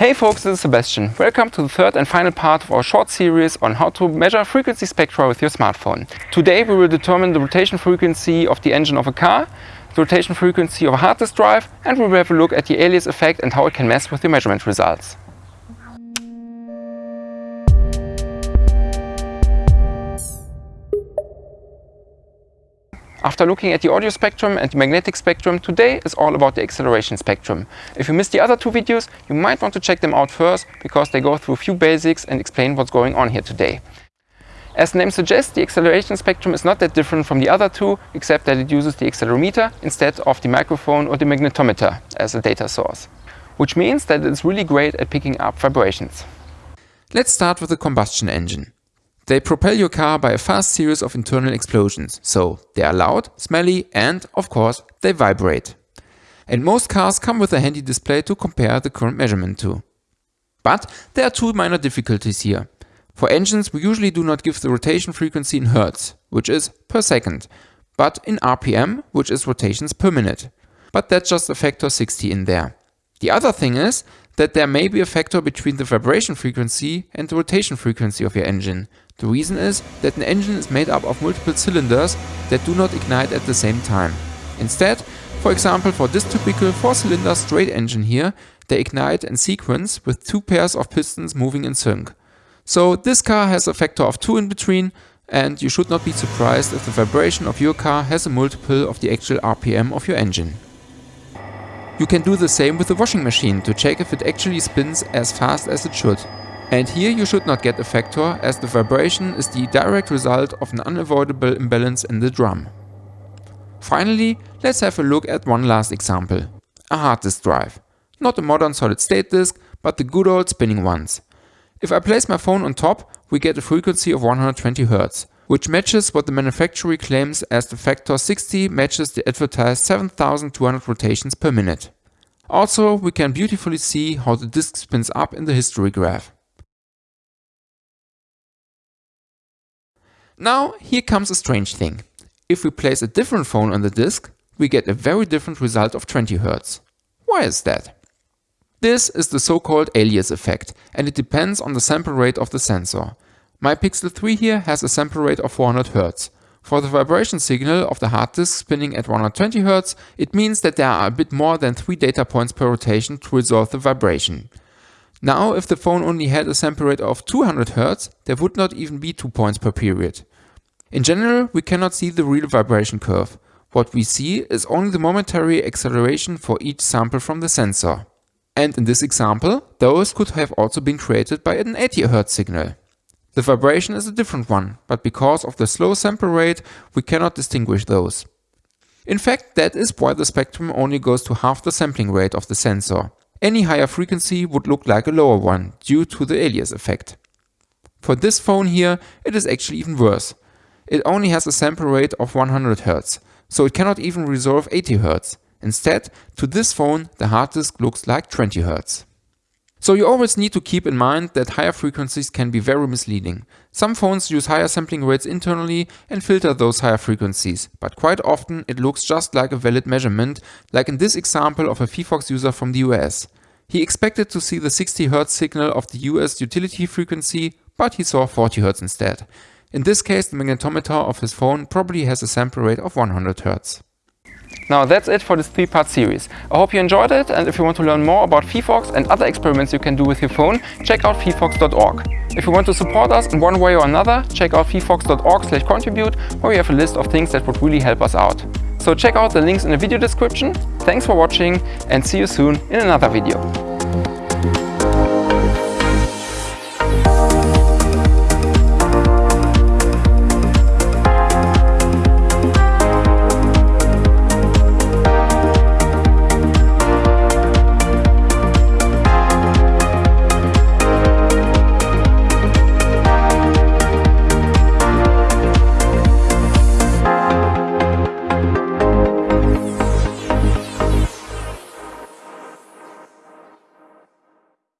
Hey folks, this is Sebastian. Welcome to the third and final part of our short series on how to measure frequency spectra with your smartphone. Today we will determine the rotation frequency of the engine of a car, the rotation frequency of a hard disk drive and we will have a look at the alias effect and how it can mess with your measurement results. After looking at the audio spectrum and the magnetic spectrum, today is all about the acceleration spectrum. If you missed the other two videos, you might want to check them out first, because they go through a few basics and explain what's going on here today. As the name suggests, the acceleration spectrum is not that different from the other two, except that it uses the accelerometer instead of the microphone or the magnetometer as a data source. Which means that it's really great at picking up vibrations. Let's start with the combustion engine. They propel your car by a fast series of internal explosions, so they are loud, smelly and, of course, they vibrate. And most cars come with a handy display to compare the current measurement to. But there are two minor difficulties here. For engines we usually do not give the rotation frequency in Hertz, which is per second, but in RPM, which is rotations per minute. But that's just a factor 60 in there. The other thing is that there may be a factor between the vibration frequency and the rotation frequency of your engine. The reason is that an engine is made up of multiple cylinders that do not ignite at the same time. Instead, for example for this typical 4-cylinder straight engine here, they ignite in sequence with two pairs of pistons moving in sync. So this car has a factor of 2 in between and you should not be surprised if the vibration of your car has a multiple of the actual RPM of your engine. You can do the same with the washing machine to check if it actually spins as fast as it should. And here you should not get a factor as the vibration is the direct result of an unavoidable imbalance in the drum. Finally, let's have a look at one last example. A hard disk drive. Not a modern solid state disk, but the good old spinning ones. If I place my phone on top, we get a frequency of 120 Hz, which matches what the manufacturer claims as the factor 60 matches the advertised 7200 rotations per minute. Also, we can beautifully see how the disk spins up in the history graph. Now, here comes a strange thing. If we place a different phone on the disk, we get a very different result of 20 Hz. Why is that? This is the so-called alias effect and it depends on the sample rate of the sensor. My Pixel 3 here has a sample rate of 400 Hz. For the vibration signal of the hard disk spinning at 120 Hz, it means that there are a bit more than 3 data points per rotation to resolve the vibration. Now, if the phone only had a sample rate of 200 Hz, there would not even be 2 points per period. In general, we cannot see the real vibration curve. What we see is only the momentary acceleration for each sample from the sensor. And in this example, those could have also been created by an 80 Hz signal. The vibration is a different one, but because of the slow sample rate, we cannot distinguish those. In fact, that is why the spectrum only goes to half the sampling rate of the sensor. Any higher frequency would look like a lower one, due to the alias effect. For this phone here, it is actually even worse. It only has a sample rate of 100 Hz, so it cannot even resolve 80 Hz. Instead, to this phone, the hard disk looks like 20 Hz. So you always need to keep in mind that higher frequencies can be very misleading. Some phones use higher sampling rates internally and filter those higher frequencies, but quite often it looks just like a valid measurement, like in this example of a Phyphox user from the US. He expected to see the 60 Hz signal of the US utility frequency, but he saw 40 Hz instead. In this case, the magnetometer of his phone probably has a sample rate of 100 Hz. Now that's it for this three-part series. I hope you enjoyed it and if you want to learn more about Phyphox and other experiments you can do with your phone, check out phyphox.org. If you want to support us in one way or another, check out phyphox.org slash contribute where we have a list of things that would really help us out. So check out the links in the video description. Thanks for watching and see you soon in another video.